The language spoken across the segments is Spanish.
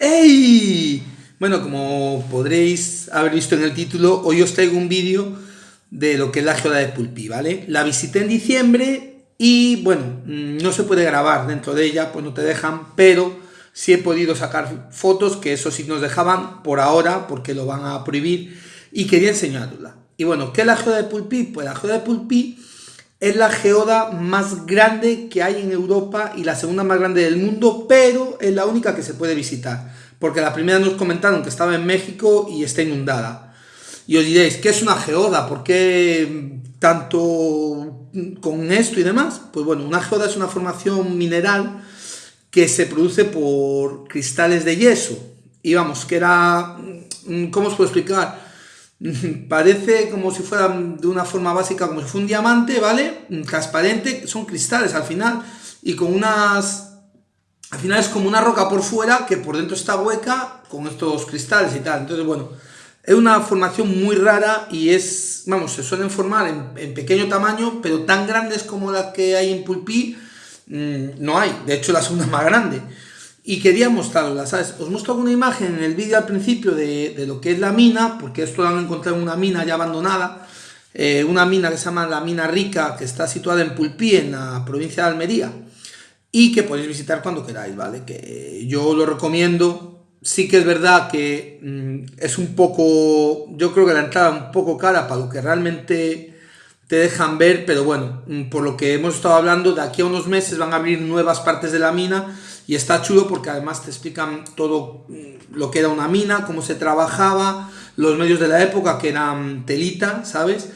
¡Ey! Bueno, como podréis haber visto en el título, hoy os traigo un vídeo de lo que es la geoda de Pulpí, ¿vale? La visité en diciembre y, bueno, mm, no se puede grabar dentro de ella, pues no te dejan, pero sí he podido sacar fotos, que eso sí nos dejaban por ahora, porque lo van a prohibir, y quería enseñarla. Y bueno, ¿qué es la geoda de Pulpí? Pues la geoda de Pulpí es la geoda más grande que hay en Europa y la segunda más grande del mundo, pero es la única que se puede visitar porque la primera nos comentaron que estaba en México y está inundada. Y os diréis, ¿qué es una geoda? ¿Por qué tanto con esto y demás? Pues bueno, una geoda es una formación mineral que se produce por cristales de yeso. Y vamos, que era... ¿Cómo os puedo explicar? Parece como si fuera de una forma básica, como si fuera un diamante, ¿vale? Transparente, son cristales al final, y con unas al final es como una roca por fuera que por dentro está hueca con estos cristales y tal. Entonces, bueno, es una formación muy rara y es, vamos, se suelen formar en, pequeño tamaño, pero tan grandes como la que hay en Pulpí, mm, no hay. De hecho, la segunda más grande. Y quería mostrarla, ¿sabes? Os muestro una imagen en el vídeo al principio de, lo que es la mina, porque esto lo han encontrado en una mina ya abandonada, eh, una mina que se llama la Mina Rica, que está situada en Pulpí, en la provincia de Almería y que podéis visitar cuando queráis, ¿vale? Que yo lo recomiendo. Sí que es verdad que mm, es un poco, yo creo que la entrada es un poco cara para lo que realmente te dejan ver, pero bueno, mm, por lo que hemos estado hablando, de aquí a unos meses van a abrir nuevas partes de la mina y está chulo porque además te explican todo mm, lo que era una mina, cómo se trabajaba, los medios de la época que eran telita, ¿sabes?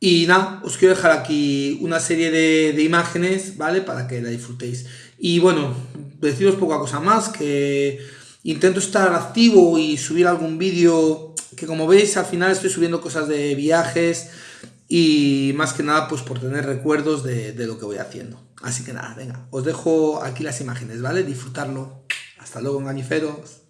Y nada, os quiero dejar aquí una serie de, imágenes, ¿vale? Para que la disfrutéis. Y bueno, deciros poca cosa más, que intento estar activo y subir algún vídeo, que como veis al final estoy subiendo cosas de viajes y más que nada pues por tener recuerdos de, de lo que voy haciendo. Así que nada, venga, os dejo aquí las imágenes, ¿vale? Disfrutarlo. Hasta luego, engañiferos.